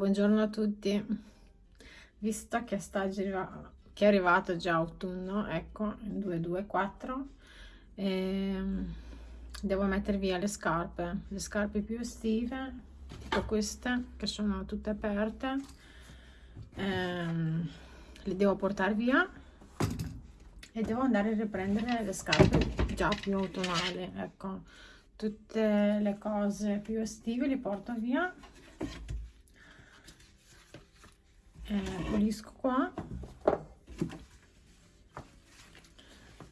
buongiorno a tutti. Visto che, sta che è arrivato già autunno, ecco, 2, 2, 4, ehm, devo mettere via le scarpe, le scarpe più estive, tipo queste, che sono tutte aperte, ehm, le devo portare via e devo andare a riprendere le scarpe già più autunnali, ecco, tutte le cose più estive le porto via eh, pulisco qua.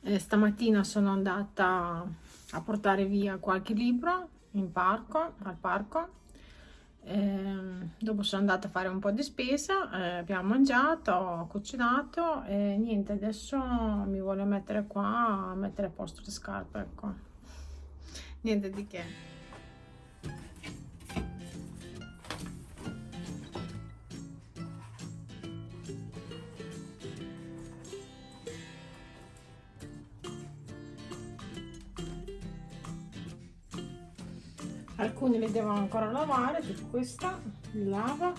Eh, stamattina sono andata a portare via qualche libro in parco al parco. Eh, dopo sono andata a fare un po' di spesa eh, abbiamo mangiato ho cucinato e niente adesso mi voglio mettere qua a mettere a posto le scarpe ecco. Niente di che alcuni li devo ancora lavare tipo questa lava.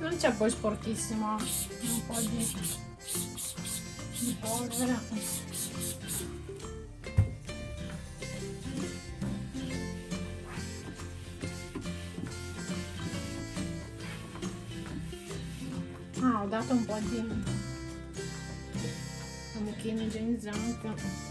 Non c'è poi sporchissimo un po' di di ah ho dato un po' di un mucchino igienizzante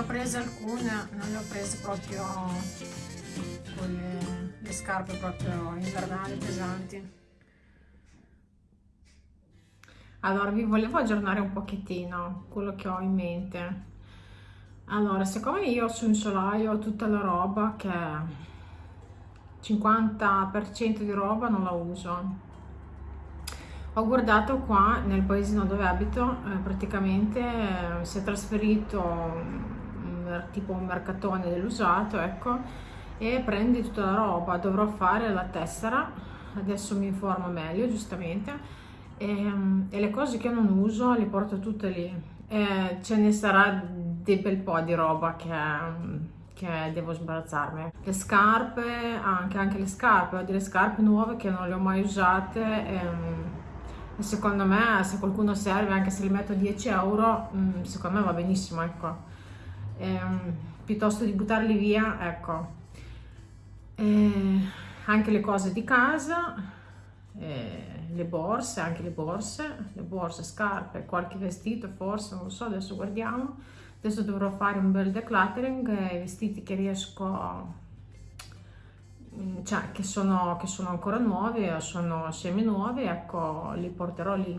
ho prese alcune non le ho prese proprio con le, le scarpe proprio invernali pesanti. Allora vi volevo aggiornare un pochettino quello che ho in mente. Allora siccome io su un solaio ho tutta la roba che 50% di roba non la uso. Ho guardato qua nel paesino dove abito eh, praticamente eh, si è trasferito tipo un mercatone dell'usato, ecco, e prendi tutta la roba, dovrò fare la tessera, adesso mi informo meglio giustamente, e, e le cose che non uso le porto tutte lì, e ce ne sarà di bel po' di roba che, devo sbarazzarmi. Le scarpe, anche, anche le scarpe, ho delle scarpe nuove che non le ho mai usate, e, e secondo me se qualcuno serve, anche se le metto 10 euro, mm, secondo me va benissimo, ecco ehm, piuttosto di buttarli via, ecco, eh, anche le cose di casa, eh, le borse, anche le borse, le borse, scarpe, qualche vestito forse, non lo so, adesso guardiamo. Adesso dovrò fare un bel decluttering, i vestiti che riesco, mm, cioè che sono, che sono ancora nuovi, sono semi nuovi, ecco, li porterò lì.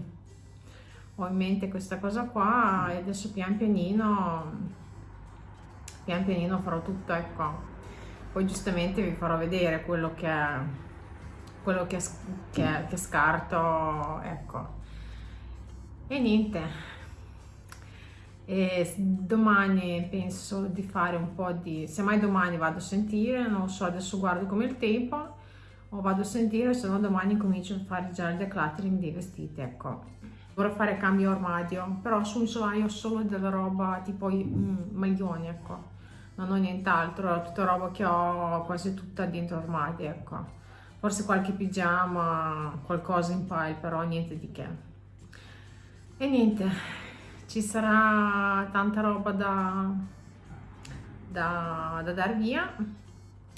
Ho in mente questa cosa qua e adesso pian pianino pian pianino farò tutto ecco. Poi giustamente vi farò vedere quello che, quello che, che, che scarto, ecco. E niente, e domani penso di fare un po' di se mai domani vado a sentire non so adesso guardo come il tempo o vado a sentire se no domani comincio a fare già il decluttering dei vestiti ecco dovrò fare cambio armadio però sul solaio ho solo della roba tipo mm, maglioni ecco. Non ho nient'altro tutta roba che ho quasi tutta dentro armadio ecco. Forse qualche pigiama qualcosa in pile però niente di che. E niente ci sarà tanta roba da, da, da dar via.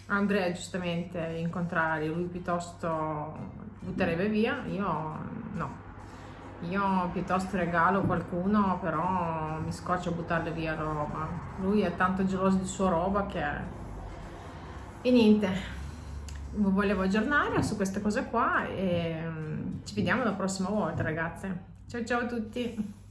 Andrea giustamente in contrario lui piuttosto butterebbe via io no io piuttosto regalo qualcuno però mi scoccia buttarle via la roba. Lui è tanto geloso di sua roba che e niente. Vi volevo aggiornare su queste cose qua e mm, ci vediamo la prossima volta ragazze. Ciao ciao a tutti